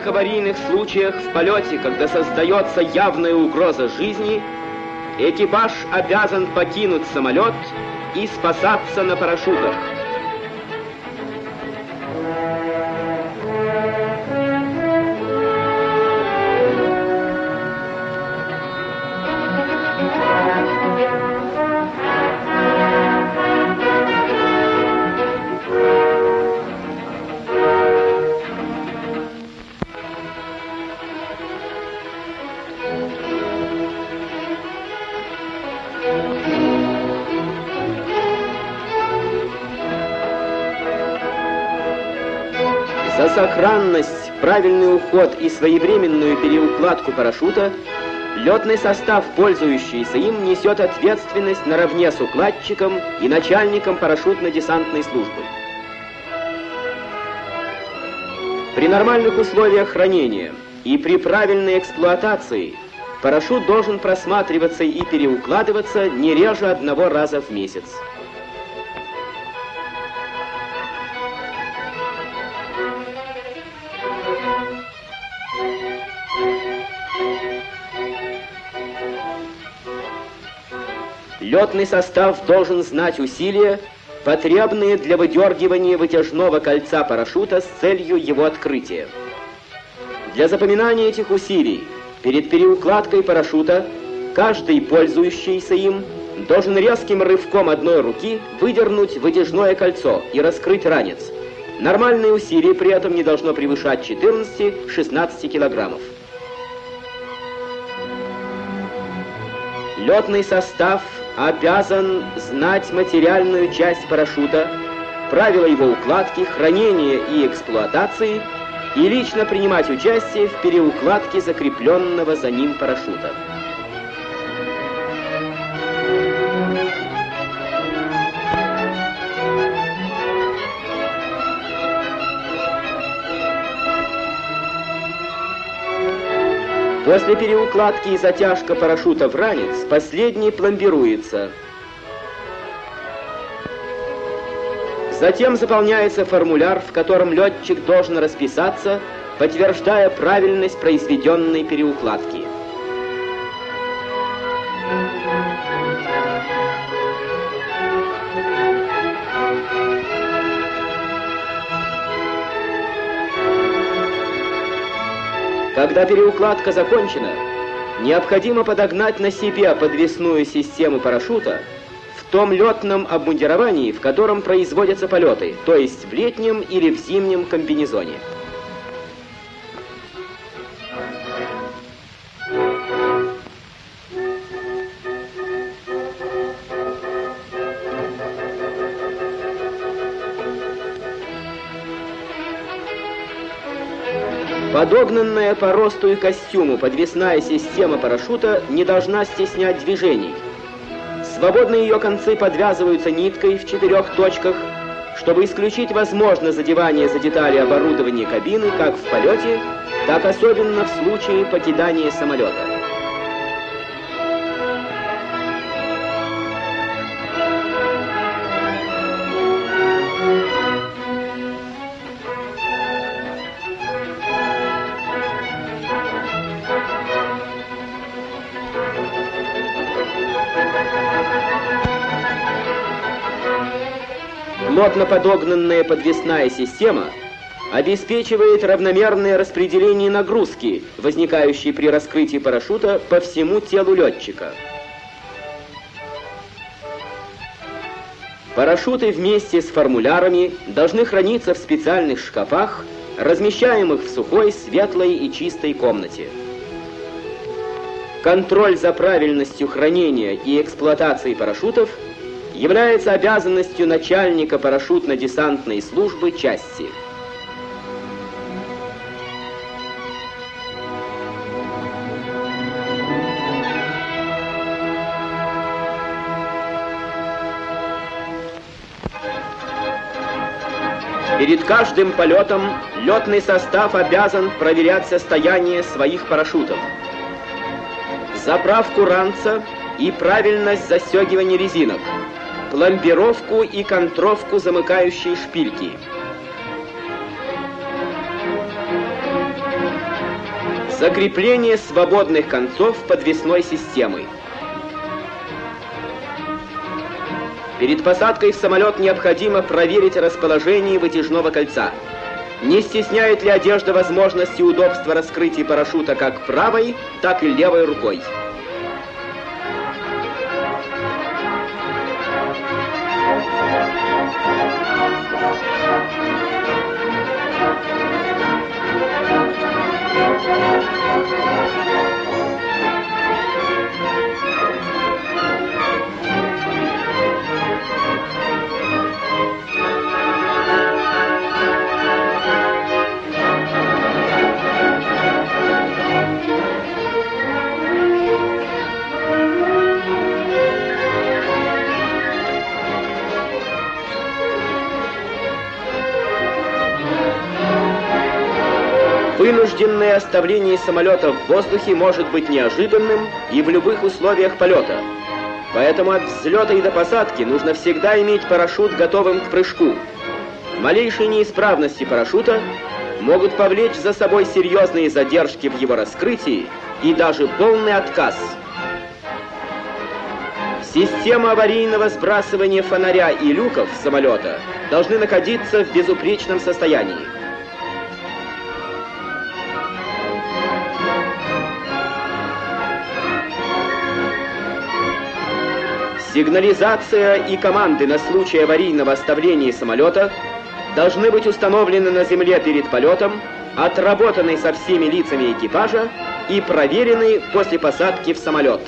всех аварийных случаях в полете, когда создается явная угроза жизни, экипаж обязан покинуть самолет и спасаться на парашютах. Правильный уход и своевременную переукладку парашюта летный состав, пользующийся им, несет ответственность наравне с укладчиком и начальником парашютно-десантной службы. При нормальных условиях хранения и при правильной эксплуатации парашют должен просматриваться и переукладываться не реже одного раза в месяц. Летный состав должен знать усилия, потребные для выдергивания вытяжного кольца парашюта с целью его открытия. Для запоминания этих усилий перед переукладкой парашюта каждый, пользующийся им, должен резким рывком одной руки выдернуть вытяжное кольцо и раскрыть ранец. Нормальное усилие при этом не должно превышать 14-16 килограммов. Летный состав обязан знать материальную часть парашюта, правила его укладки, хранения и эксплуатации и лично принимать участие в переукладке закрепленного за ним парашюта. После переукладки и затяжка парашюта в ранец, последний пломбируется. Затем заполняется формуляр, в котором летчик должен расписаться, подтверждая правильность произведенной переукладки. Когда переукладка закончена, необходимо подогнать на себе подвесную систему парашюта в том летном обмундировании, в котором производятся полеты, то есть в летнем или в зимнем комбинезоне. Подогнанная по росту и костюму подвесная система парашюта не должна стеснять движений. Свободные ее концы подвязываются ниткой в четырех точках, чтобы исключить возможное задевание за детали оборудования кабины как в полете, так особенно в случае покидания самолета. Плотно подогнанная подвесная система обеспечивает равномерное распределение нагрузки, возникающей при раскрытии парашюта по всему телу летчика. Парашюты вместе с формулярами должны храниться в специальных шкафах, размещаемых в сухой, светлой и чистой комнате. Контроль за правильностью хранения и эксплуатации парашютов является обязанностью начальника парашютно-десантной службы части. Перед каждым полетом летный состав обязан проверять состояние своих парашютов. Заправку ранца и правильность застегивания резинок, пломбировку и контровку замыкающей шпильки. Закрепление свободных концов подвесной системы. Перед посадкой в самолет необходимо проверить расположение вытяжного кольца. Не стесняет ли одежда возможности удобства раскрытия парашюта как правой, так и левой рукой. Música Вынужденное оставление самолета в воздухе может быть неожиданным и в любых условиях полета. Поэтому от взлета и до посадки нужно всегда иметь парашют готовым к прыжку. Малейшие неисправности парашюта могут повлечь за собой серьезные задержки в его раскрытии и даже полный отказ. Система аварийного сбрасывания фонаря и люков самолета должны находиться в безупречном состоянии. Сигнализация и команды на случай аварийного оставления самолета должны быть установлены на земле перед полетом, отработаны со всеми лицами экипажа и проверены после посадки в самолет.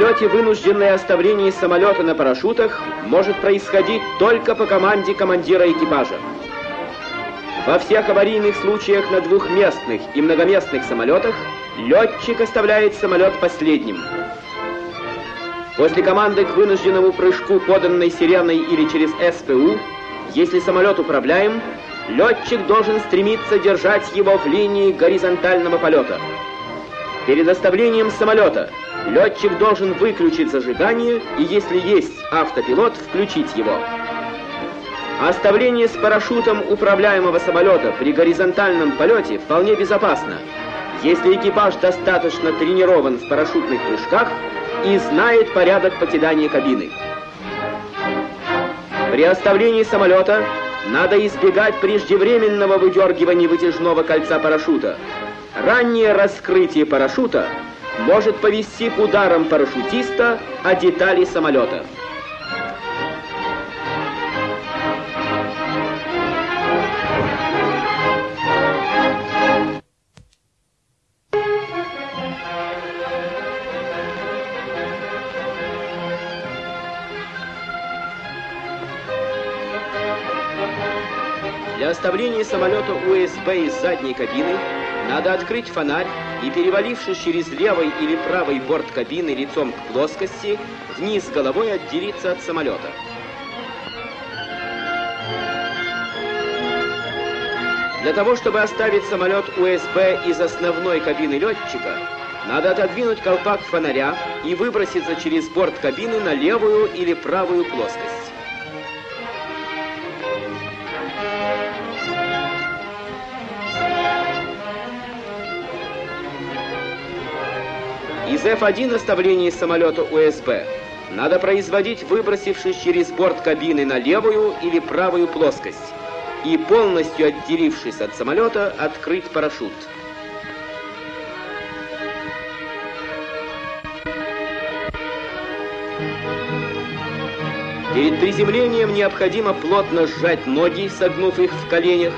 Полете вынужденное оставление самолета на парашютах может происходить только по команде командира экипажа. Во всех аварийных случаях на двухместных и многоместных самолетах летчик оставляет самолет последним. После команды к вынужденному прыжку, поданной сиреной или через СПУ, если самолет управляем, летчик должен стремиться держать его в линии горизонтального полета. Перед оставлением самолета Летчик должен выключить зажигание и, если есть автопилот, включить его. Оставление с парашютом управляемого самолета при горизонтальном полете вполне безопасно, если экипаж достаточно тренирован в парашютных прыжках и знает порядок покидания кабины. При оставлении самолета надо избегать преждевременного выдергивания вытяжного кольца парашюта. Раннее раскрытие парашюта может повести к ударам парашютиста о детали самолета. Для оставления самолета УСБ из задней кабины надо открыть фонарь и, перевалившись через левый или правый борт кабины лицом к плоскости, вниз головой отделиться от самолета. Для того, чтобы оставить самолет УСБ из основной кабины летчика, надо отодвинуть колпак фонаря и выброситься через борт кабины на левую или правую плоскость. Из F1 оставления самолета УСБ надо производить, выбросившись через борт кабины на левую или правую плоскость и полностью отделившись от самолета, открыть парашют. Перед приземлением необходимо плотно сжать ноги, согнув их в коленях,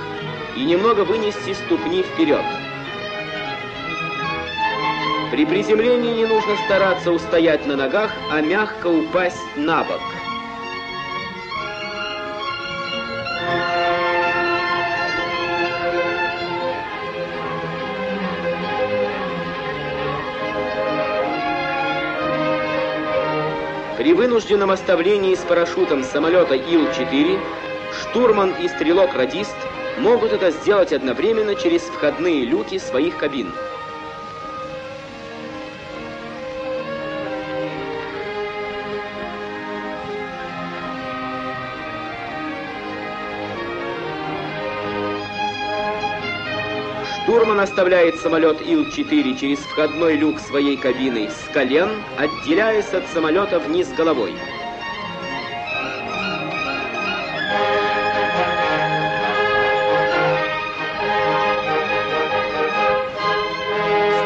и немного вынести ступни вперед. При приземлении не нужно стараться устоять на ногах, а мягко упасть на бок. При вынужденном оставлении с парашютом самолета Ил-4 штурман и стрелок-радист могут это сделать одновременно через входные люки своих кабин. Штурман оставляет самолет Ил-4 через входной люк своей кабины с колен, отделяясь от самолета вниз головой.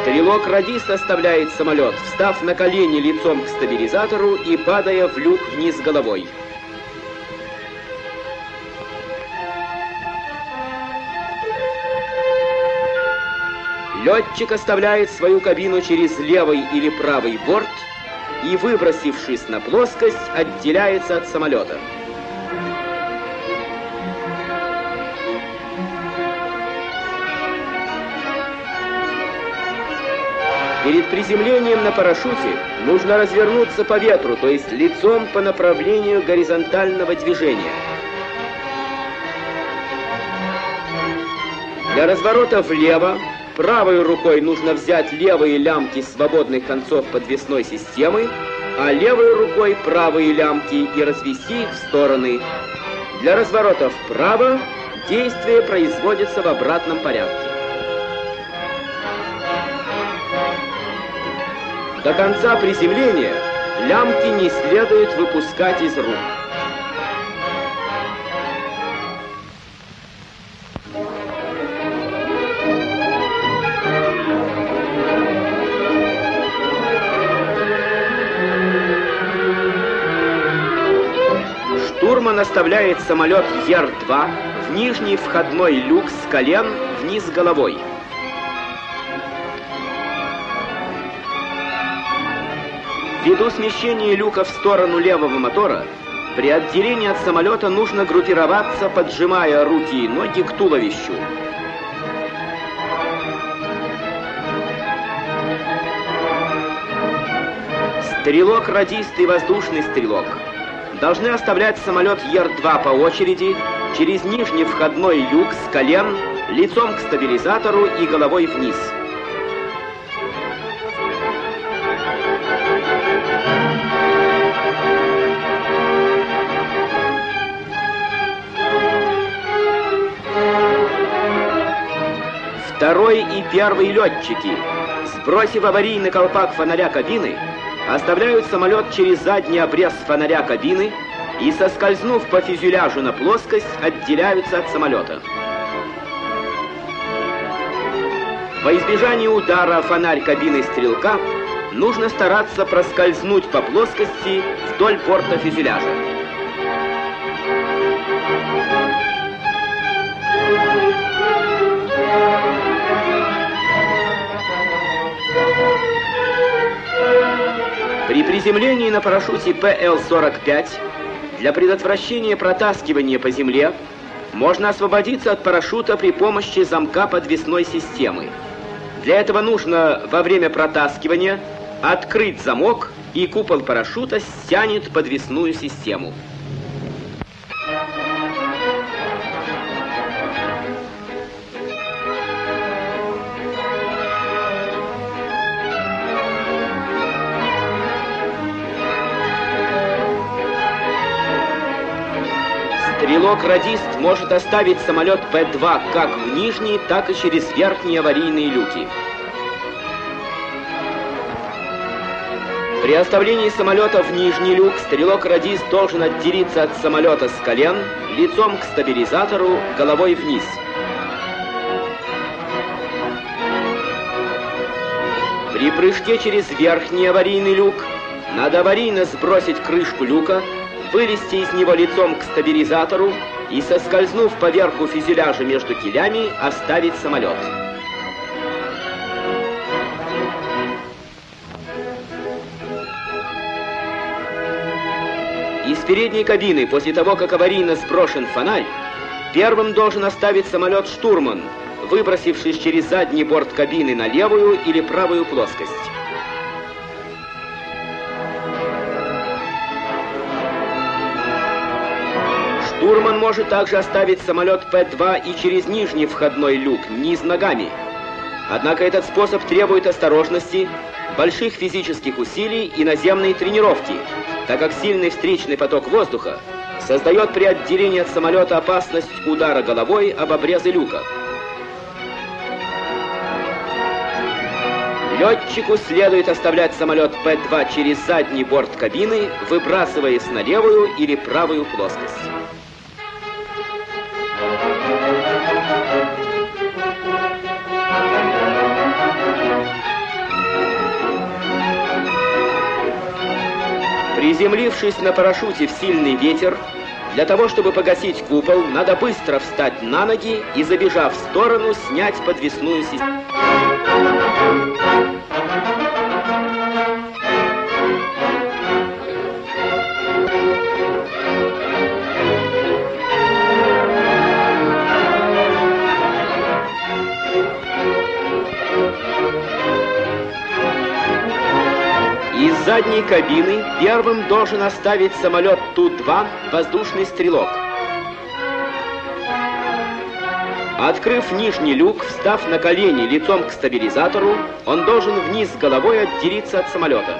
Стрелок-радист оставляет самолет, встав на колени лицом к стабилизатору и падая в люк вниз головой. Летчик оставляет свою кабину через левый или правый борт и, выбросившись на плоскость, отделяется от самолета. Перед приземлением на парашюте нужно развернуться по ветру, то есть лицом по направлению горизонтального движения. Для разворота влево Правой рукой нужно взять левые лямки свободных концов подвесной системы, а левой рукой правые лямки и развести их в стороны. Для разворота вправо действие производится в обратном порядке. До конца приземления лямки не следует выпускать из рук. Штурман оставляет самолет Ер-2 в нижний входной люк с колен вниз головой. Ввиду смещения люка в сторону левого мотора, при отделении от самолета нужно группироваться, поджимая руки и ноги к туловищу. Стрелок, радист и воздушный стрелок – должны оставлять самолет Ер-2 по очереди через нижний входной люк с колен, лицом к стабилизатору и головой вниз. Второй и первый летчики, сбросив аварийный колпак фонаря кабины, оставляют самолет через задний обрез фонаря кабины и, соскользнув по фюзеляжу на плоскость, отделяются от самолета. Во избежание удара фонарь кабины стрелка нужно стараться проскользнуть по плоскости вдоль порта фюзеляжа. Приземлении на парашюте ПЛ-45 для предотвращения протаскивания по земле можно освободиться от парашюта при помощи замка подвесной системы. Для этого нужно во время протаскивания открыть замок, и купол парашюта стянет подвесную систему. Стрелок-радист может оставить самолет П-2 как в нижние, так и через верхние аварийные люки. При оставлении самолета в нижний люк стрелок-радист должен отделиться от самолета с колен, лицом к стабилизатору, головой вниз. При прыжке через верхний аварийный люк надо аварийно сбросить крышку люка, вылезти из него лицом к стабилизатору и, соскользнув по верху фюзеляжа между килями, оставить самолет. Из передней кабины, после того, как аварийно сброшен фонарь, первым должен оставить самолет штурман, выбросившись через задний борт кабины на левую или правую плоскость. Штурман может также оставить самолет П-2 и через нижний входной люк, низ ногами. Однако этот способ требует осторожности, больших физических усилий и наземной тренировки, так как сильный встречный поток воздуха создает при отделении от самолета опасность удара головой об обрезы люка. Летчику следует оставлять самолет П-2 через задний борт кабины, выбрасываясь на левую или правую плоскость. Приземлившись на парашюте в сильный ветер, для того, чтобы погасить купол, надо быстро встать на ноги и, забежав в сторону, снять подвесную систему. Задней кабины первым должен оставить самолет Ту-2 воздушный стрелок. Открыв нижний люк, встав на колени лицом к стабилизатору, он должен вниз головой отделиться от самолета.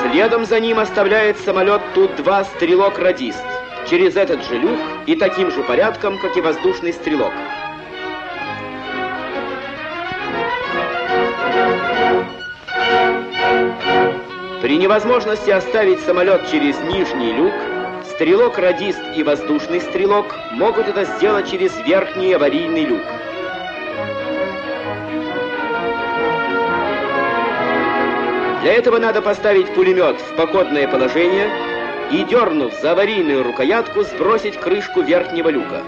Следом за ним оставляет самолет Ту-2 стрелок-радист через этот же люк и таким же порядком, как и воздушный стрелок. При невозможности оставить самолет через нижний люк, стрелок-радист и воздушный стрелок могут это сделать через верхний аварийный люк. Для этого надо поставить пулемет в походное положение и, дернув за аварийную рукоятку, сбросить крышку верхнего люка.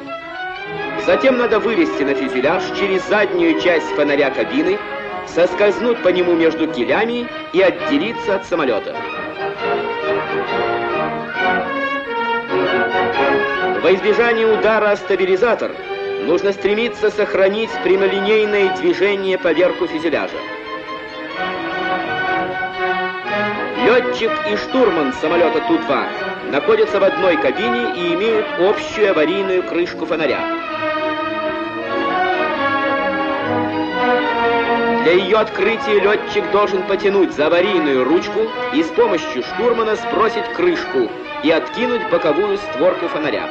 Затем надо вылезти на фюзеляж через заднюю часть фонаря кабины соскользнуть по нему между килями и отделиться от самолета. Во избежание удара о стабилизатор нужно стремиться сохранить прямолинейное движение по верху фюзеляжа. Летчик и штурман самолета Ту-2 находятся в одной кабине и имеют общую аварийную крышку фонаря. Для ее открытия летчик должен потянуть за аварийную ручку и с помощью штурмана сбросить крышку и откинуть боковую створку фонаря.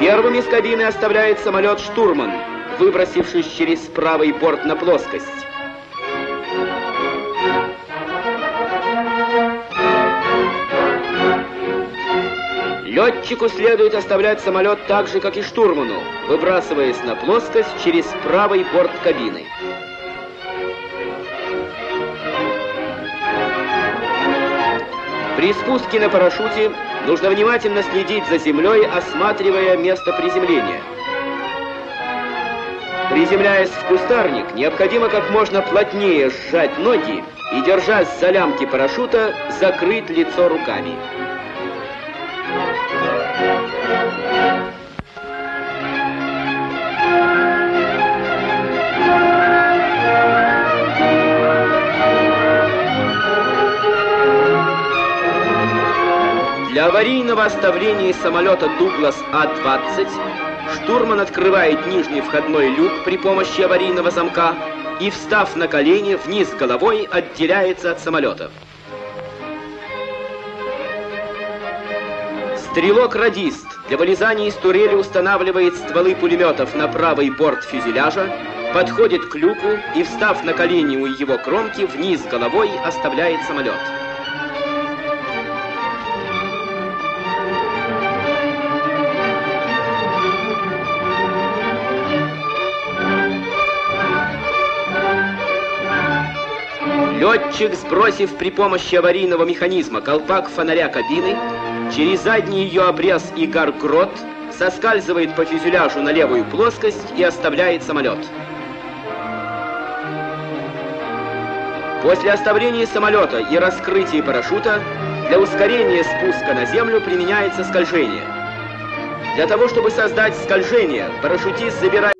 Первым из кабины оставляет самолет штурман, выбросившись через правый борт на плоскость. Летчику следует оставлять самолет так же, как и штурману, выбрасываясь на плоскость через правый борт кабины. При спуске на парашюте нужно внимательно следить за землей, осматривая место приземления. Приземляясь в кустарник, необходимо как можно плотнее сжать ноги и, держась за лямки парашюта, закрыть лицо руками. Аварийного оставления самолета Дуглас А-20 штурман открывает нижний входной люк при помощи аварийного замка и, встав на колени, вниз головой отделяется от самолета. Стрелок-радист для вылезания из турели устанавливает стволы пулеметов на правый борт фюзеляжа, подходит к люку и, встав на колени у его кромки, вниз головой оставляет самолет. Летчик, сбросив при помощи аварийного механизма колпак фонаря кабины, через задний ее обрез и гаргрот соскальзывает по фюзеляжу на левую плоскость и оставляет самолет. После оставления самолета и раскрытия парашюта для ускорения спуска на землю применяется скольжение. Для того, чтобы создать скольжение, парашютист забирает